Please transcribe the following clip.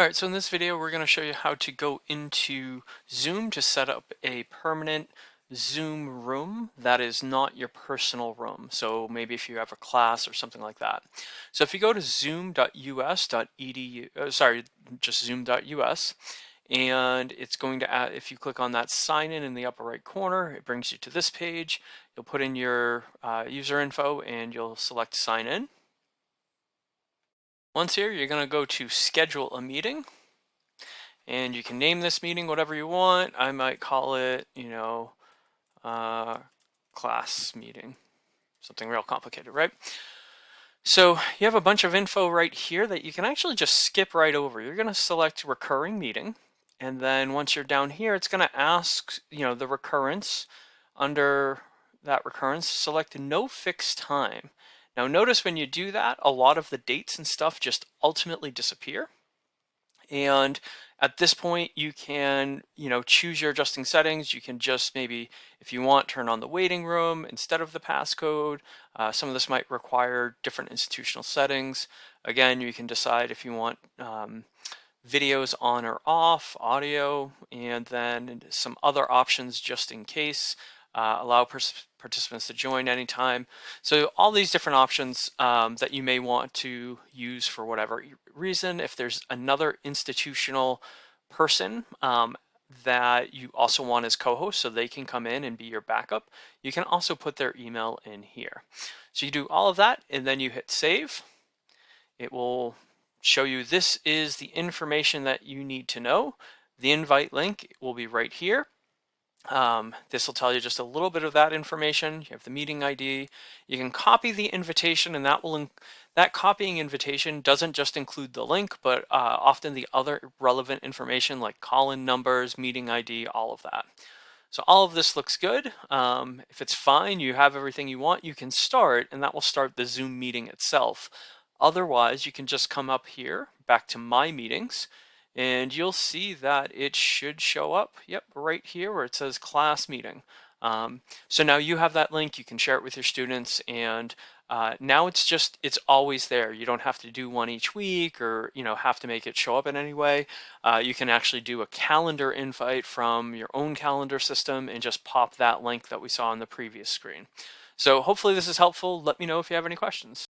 All right, so in this video, we're going to show you how to go into Zoom to set up a permanent Zoom room that is not your personal room. So maybe if you have a class or something like that. So if you go to zoom.us.edu, uh, sorry, just zoom.us, and it's going to add, if you click on that sign in in the upper right corner, it brings you to this page. You'll put in your uh, user info and you'll select sign in. Once here, you're going to go to schedule a meeting and you can name this meeting whatever you want. I might call it, you know, uh, class meeting, something real complicated, right? So you have a bunch of info right here that you can actually just skip right over. You're going to select recurring meeting. And then once you're down here, it's going to ask, you know, the recurrence under that recurrence, select no fixed time. Now notice when you do that, a lot of the dates and stuff just ultimately disappear. And at this point, you can, you know, choose your adjusting settings. You can just maybe, if you want, turn on the waiting room instead of the passcode. Uh, some of this might require different institutional settings. Again, you can decide if you want um, videos on or off, audio, and then some other options just in case uh, allow participants to join anytime. So all these different options um, that you may want to use for whatever reason. If there's another institutional person um, that you also want as co-host so they can come in and be your backup, you can also put their email in here. So you do all of that and then you hit save. It will show you this is the information that you need to know. The invite link will be right here. Um, this will tell you just a little bit of that information. You have the meeting ID. You can copy the invitation and that will that copying invitation doesn't just include the link, but uh, often the other relevant information like call-in numbers, meeting ID, all of that. So all of this looks good. Um, if it's fine, you have everything you want, you can start and that will start the Zoom meeting itself. Otherwise, you can just come up here back to My Meetings and you'll see that it should show up, yep, right here where it says class meeting. Um, so now you have that link, you can share it with your students and uh, now it's just, it's always there. You don't have to do one each week or, you know, have to make it show up in any way. Uh, you can actually do a calendar invite from your own calendar system and just pop that link that we saw on the previous screen. So hopefully this is helpful. Let me know if you have any questions.